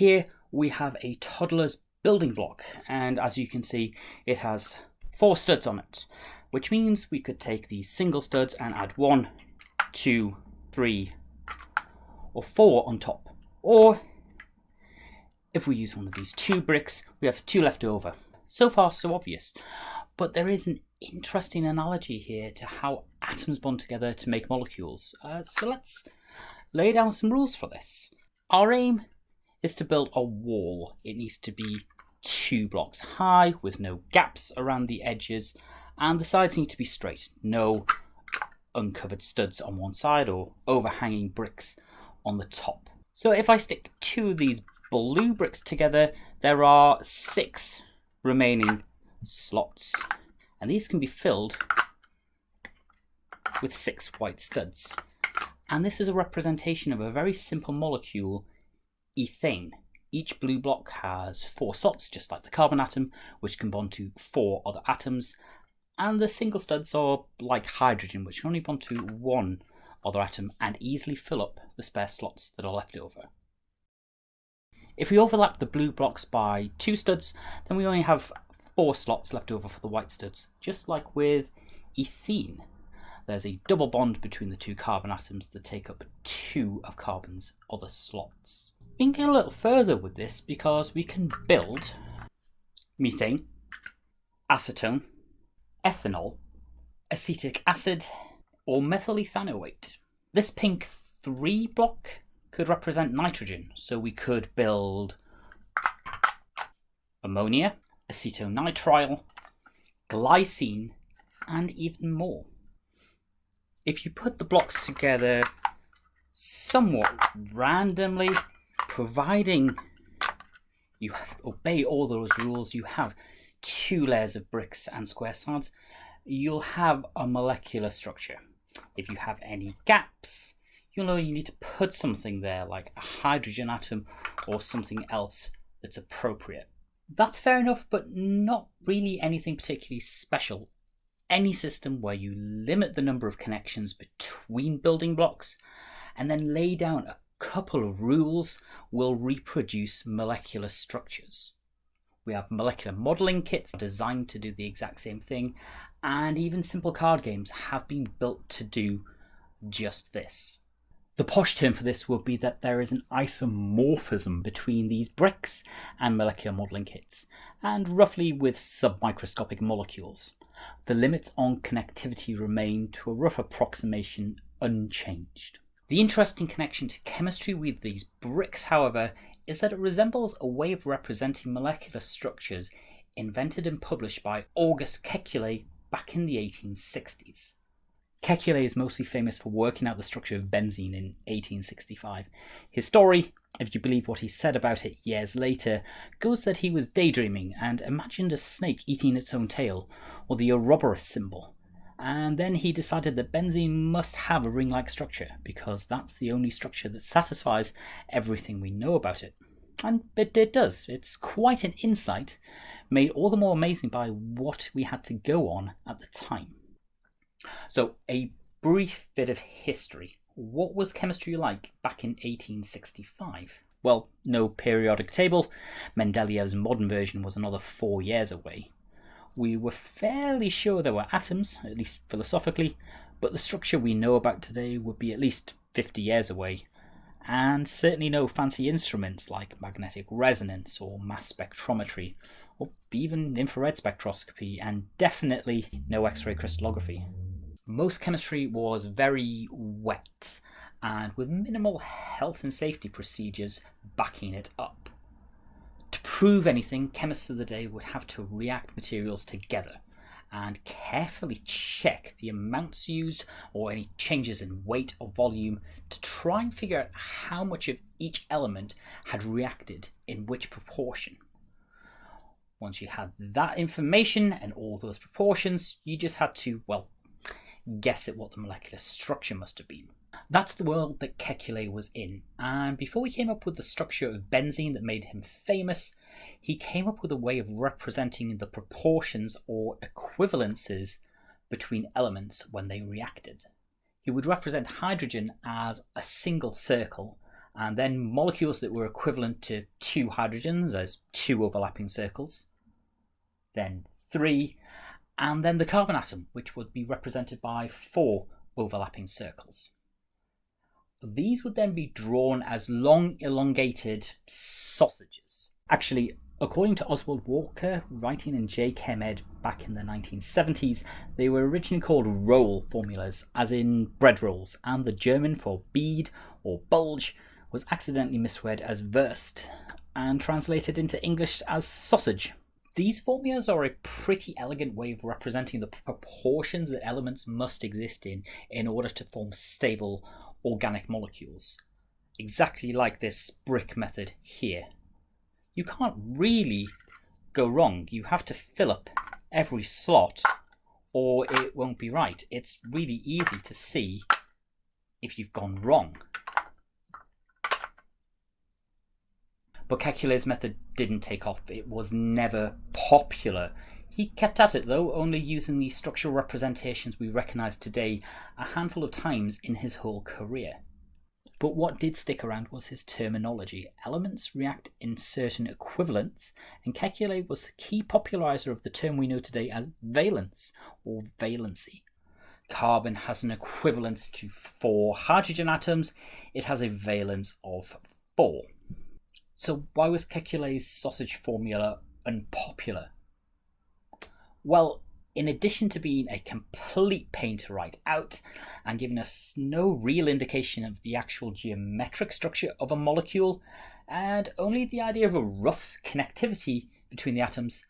Here we have a toddler's building block, and as you can see, it has four studs on it, which means we could take these single studs and add one, two, three, or four on top. Or if we use one of these two bricks, we have two left over. So far, so obvious. But there is an interesting analogy here to how atoms bond together to make molecules. Uh, so let's lay down some rules for this. Our aim is to build a wall. It needs to be two blocks high with no gaps around the edges and the sides need to be straight. No uncovered studs on one side or overhanging bricks on the top. So if I stick two of these blue bricks together, there are six remaining slots. And these can be filled with six white studs. And this is a representation of a very simple molecule, ethane. Each blue block has four slots, just like the carbon atom, which can bond to four other atoms. And the single studs are like hydrogen, which can only bond to one other atom and easily fill up the spare slots that are left over. If we overlap the blue blocks by two studs, then we only have four slots left over for the white studs, just like with ethene. There's a double bond between the two carbon atoms that take up two of carbon's other slots. We can get a little further with this because we can build methane, acetone, ethanol, acetic acid, or methyl ethanoate. This pink 3 block could represent nitrogen, so we could build ammonia, acetonitrile, glycine, and even more. If you put the blocks together somewhat randomly, providing you obey all those rules, you have two layers of bricks and square sides, you'll have a molecular structure. If you have any gaps, you'll know you need to put something there like a hydrogen atom or something else that's appropriate. That's fair enough, but not really anything particularly special. Any system where you limit the number of connections between building blocks and then lay down a couple of rules will reproduce molecular structures. We have molecular modeling kits designed to do the exact same thing, and even simple card games have been built to do just this. The posh term for this would be that there is an isomorphism between these bricks and molecular modelling kits, and roughly with submicroscopic molecules. The limits on connectivity remain to a rough approximation unchanged. The interesting connection to chemistry with these bricks, however, is that it resembles a way of representing molecular structures invented and published by August Kekulé back in the 1860s. Kekulé is mostly famous for working out the structure of benzene in 1865. His story, if you believe what he said about it years later, goes that he was daydreaming and imagined a snake eating its own tail, or the Ouroboros symbol. And then he decided that benzene must have a ring-like structure, because that's the only structure that satisfies everything we know about it. And it, it does. It's quite an insight, made all the more amazing by what we had to go on at the time. So, a brief bit of history. What was chemistry like back in 1865? Well, no periodic table. Mendeleev's modern version was another four years away. We were fairly sure there were atoms, at least philosophically, but the structure we know about today would be at least 50 years away, and certainly no fancy instruments like magnetic resonance or mass spectrometry, or even infrared spectroscopy, and definitely no X ray crystallography. Most chemistry was very wet and with minimal health and safety procedures backing it up. Prove anything, chemists of the day would have to react materials together and carefully check the amounts used or any changes in weight or volume to try and figure out how much of each element had reacted in which proportion. Once you had that information and all those proportions, you just had to, well, guess at what the molecular structure must have been. That's the world that Kekulé was in, and before he came up with the structure of benzene that made him famous, he came up with a way of representing the proportions or equivalences between elements when they reacted. He would represent hydrogen as a single circle and then molecules that were equivalent to two hydrogens as two overlapping circles, then three, and then the carbon atom, which would be represented by four overlapping circles. These would then be drawn as long elongated sausages. Actually, according to Oswald Walker, writing in JChemEd back in the 1970s, they were originally called roll formulas, as in bread rolls, and the German for bead or bulge was accidentally misread as Wurst and translated into English as sausage. These formulas are a pretty elegant way of representing the proportions that elements must exist in in order to form stable organic molecules. Exactly like this brick method here. You can't really go wrong. You have to fill up every slot or it won't be right. It's really easy to see if you've gone wrong. But Kekulé's method didn't take off. It was never popular. He kept at it though, only using the structural representations we recognise today a handful of times in his whole career. But what did stick around was his terminology. Elements react in certain equivalents, and Kekulé was the key popularizer of the term we know today as valence or valency. Carbon has an equivalence to four hydrogen atoms, it has a valence of four. So why was Kekulé's sausage formula unpopular? Well, in addition to being a complete pain to write out and giving us no real indication of the actual geometric structure of a molecule, and only the idea of a rough connectivity between the atoms,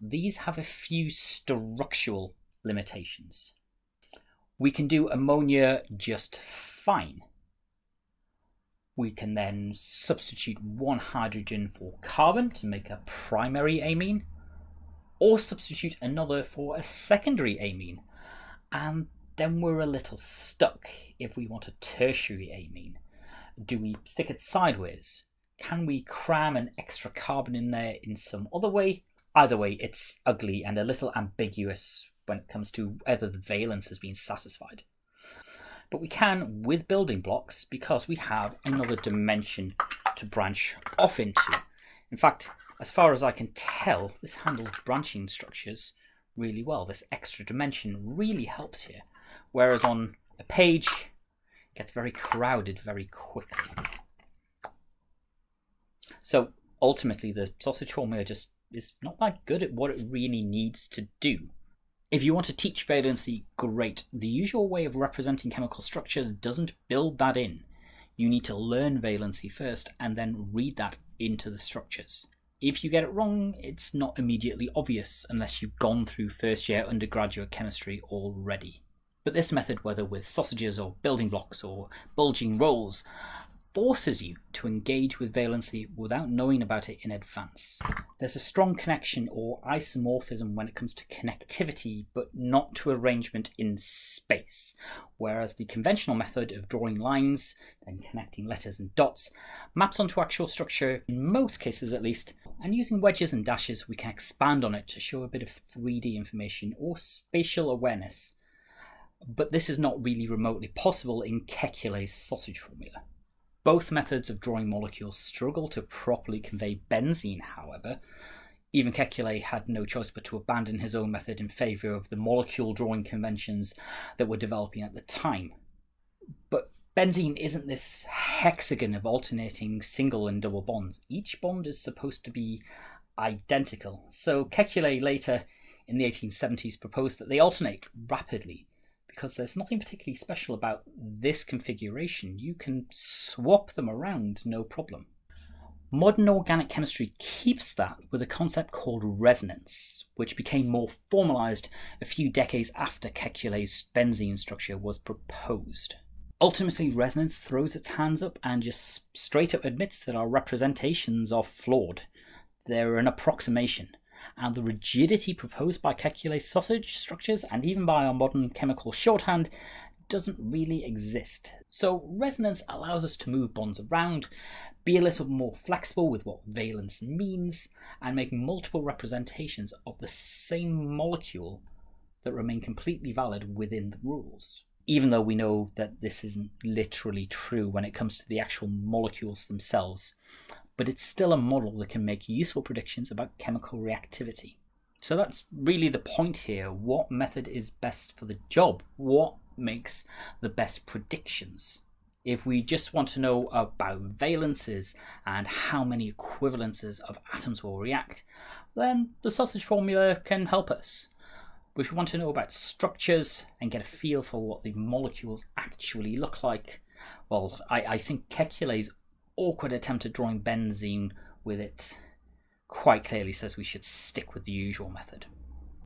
these have a few structural limitations. We can do ammonia just fine we can then substitute one hydrogen for carbon to make a primary amine, or substitute another for a secondary amine. And then we're a little stuck if we want a tertiary amine. Do we stick it sideways? Can we cram an extra carbon in there in some other way? Either way, it's ugly and a little ambiguous when it comes to whether the valence has been satisfied but we can with building blocks because we have another dimension to branch off into. In fact, as far as I can tell, this handles branching structures really well. This extra dimension really helps here. Whereas on a page, it gets very crowded very quickly. So ultimately, the sausage formula just is not that good at what it really needs to do. If you want to teach valency, great. The usual way of representing chemical structures doesn't build that in. You need to learn valency first and then read that into the structures. If you get it wrong, it's not immediately obvious unless you've gone through first year undergraduate chemistry already. But this method, whether with sausages or building blocks or bulging rolls, forces you to engage with valency without knowing about it in advance. There's a strong connection or isomorphism when it comes to connectivity, but not to arrangement in space, whereas the conventional method of drawing lines, then connecting letters and dots, maps onto actual structure, in most cases at least, and using wedges and dashes we can expand on it to show a bit of 3D information or spatial awareness. But this is not really remotely possible in Kekulé's sausage formula. Both methods of drawing molecules struggle to properly convey benzene, however. Even Kekulé had no choice but to abandon his own method in favour of the molecule drawing conventions that were developing at the time. But benzene isn't this hexagon of alternating single and double bonds. Each bond is supposed to be identical. So Kekulé later in the 1870s proposed that they alternate rapidly because there's nothing particularly special about this configuration. You can swap them around no problem. Modern organic chemistry keeps that with a concept called resonance, which became more formalized a few decades after Kekulé's benzene structure was proposed. Ultimately, resonance throws its hands up and just straight up admits that our representations are flawed. They're an approximation and the rigidity proposed by Kekulé's sausage structures and even by our modern chemical shorthand doesn't really exist. So resonance allows us to move bonds around, be a little more flexible with what valence means, and make multiple representations of the same molecule that remain completely valid within the rules. even though we know that this isn't literally true when it comes to the actual molecules themselves. But it's still a model that can make useful predictions about chemical reactivity. So that's really the point here. What method is best for the job? What makes the best predictions? If we just want to know about valences and how many equivalences of atoms will react, then the sausage formula can help us. But if we want to know about structures and get a feel for what the molecules actually look like, well, I, I think Kekulé's awkward attempt at drawing benzene with it quite clearly says we should stick with the usual method.